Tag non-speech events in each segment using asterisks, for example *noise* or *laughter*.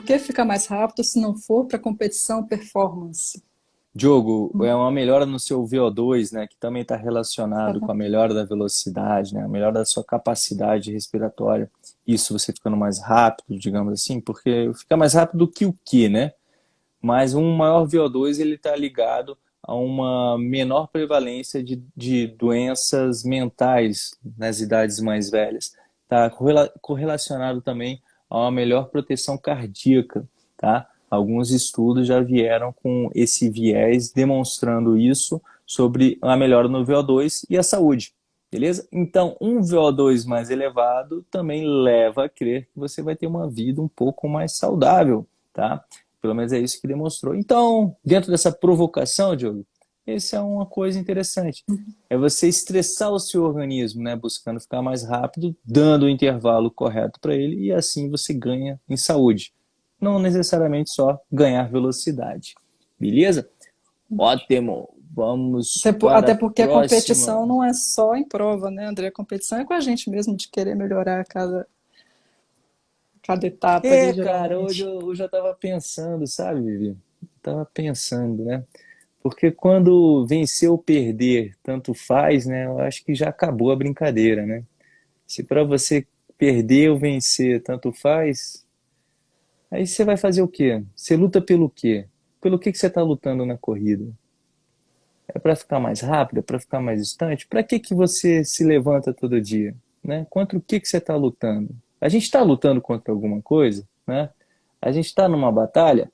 que ficar mais rápido se não for para competição performance? Diogo, é uma melhora no seu VO2, né, que também está relacionado uhum. com a melhora da velocidade, né, a melhora da sua capacidade respiratória. Isso você ficando mais rápido, digamos assim, porque fica mais rápido que o que, né? Mas um maior VO2 ele está ligado a uma menor prevalência de, de doenças mentais nas idades mais velhas. Está correlacionado também a uma melhor proteção cardíaca, tá? Alguns estudos já vieram com esse viés demonstrando isso sobre a melhora no VO2 e a saúde, beleza? Então, um VO2 mais elevado também leva a crer que você vai ter uma vida um pouco mais saudável, tá? Pelo menos é isso que demonstrou. Então, dentro dessa provocação, Diogo, essa é uma coisa interessante. É você estressar o seu organismo, né? Buscando ficar mais rápido, dando o intervalo correto para ele e assim você ganha em saúde não necessariamente só ganhar velocidade. Beleza? Ótimo! Vamos Até, por, até porque a, a competição não é só em prova, né, André? A competição é com a gente mesmo, de querer melhorar cada, cada etapa. É, ali, cara, hoje eu, eu já estava pensando, sabe, Vivi? Estava pensando, né? Porque quando vencer ou perder tanto faz, né? Eu acho que já acabou a brincadeira, né? Se para você perder ou vencer tanto faz, Aí você vai fazer o quê? Você luta pelo quê? Pelo que, que você está lutando na corrida? É para ficar mais rápido? É para ficar mais distante? Para que, que você se levanta todo dia? Né? Contra o que, que você está lutando? A gente está lutando contra alguma coisa? Né? A gente está numa batalha?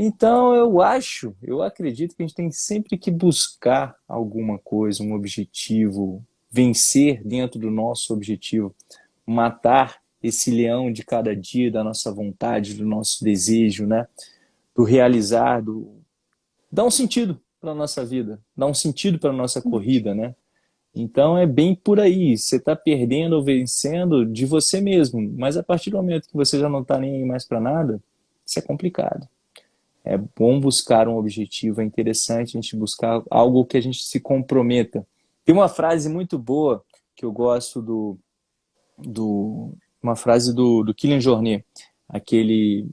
Então eu acho, eu acredito que a gente tem sempre que buscar alguma coisa, um objetivo, vencer dentro do nosso objetivo, matar esse leão de cada dia, da nossa vontade, do nosso desejo, né? do realizar, do... dá um sentido para a nossa vida, dá um sentido para a nossa corrida, né? Então é bem por aí, você está perdendo ou vencendo de você mesmo, mas a partir do momento que você já não está nem aí mais para nada, isso é complicado. É bom buscar um objetivo, é interessante a gente buscar algo que a gente se comprometa. Tem uma frase muito boa que eu gosto do, do uma frase do, do Kylian Jornet, aquele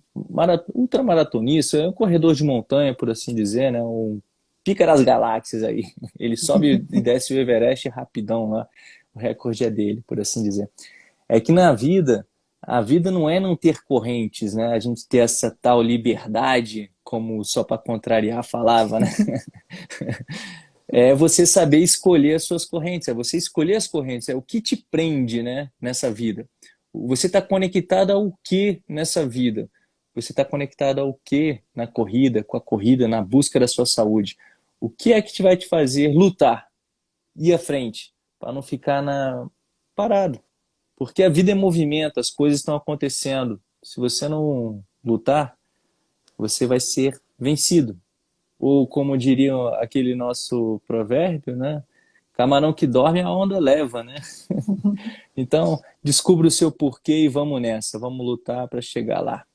ultramaratonista, é um corredor de montanha, por assim dizer, né? um pica das galáxias aí. *laughs* Ele sobe e *laughs* desce o Everest rapidão lá, o recorde é dele, por assim dizer. É que na vida, a vida não é não ter correntes, né? A gente ter essa tal liberdade, como só para contrariar falava, né? *laughs* é você saber escolher as suas correntes, é você escolher as correntes, é o que te prende né, nessa vida. Você está conectado ao que nessa vida? Você está conectado ao que na corrida, com a corrida, na busca da sua saúde? O que é que te vai te fazer lutar, ir à frente, para não ficar na... parado? Porque a vida é movimento, as coisas estão acontecendo. Se você não lutar, você vai ser vencido. Ou como diria aquele nosso provérbio, né? Camarão que dorme, a onda leva, né? *laughs* então, descubra o seu porquê e vamos nessa. Vamos lutar para chegar lá.